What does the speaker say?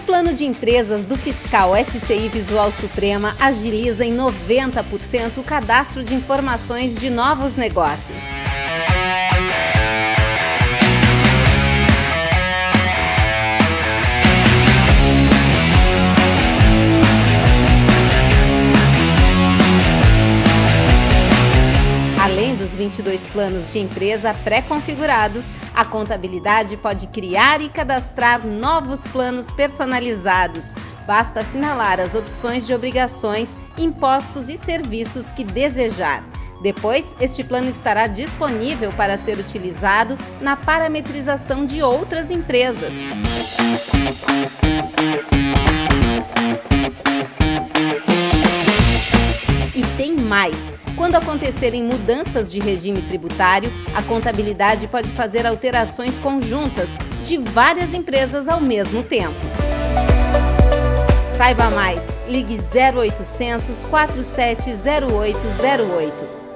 O plano de empresas do fiscal SCI Visual Suprema agiliza em 90% o cadastro de informações de novos negócios. Dos 22 planos de empresa pré-configurados, a contabilidade pode criar e cadastrar novos planos personalizados. Basta assinalar as opções de obrigações, impostos e serviços que desejar. Depois, este plano estará disponível para ser utilizado na parametrização de outras empresas. E tem mais! Quando acontecerem mudanças de regime tributário, a contabilidade pode fazer alterações conjuntas de várias empresas ao mesmo tempo. Saiba mais, ligue 0800 470808.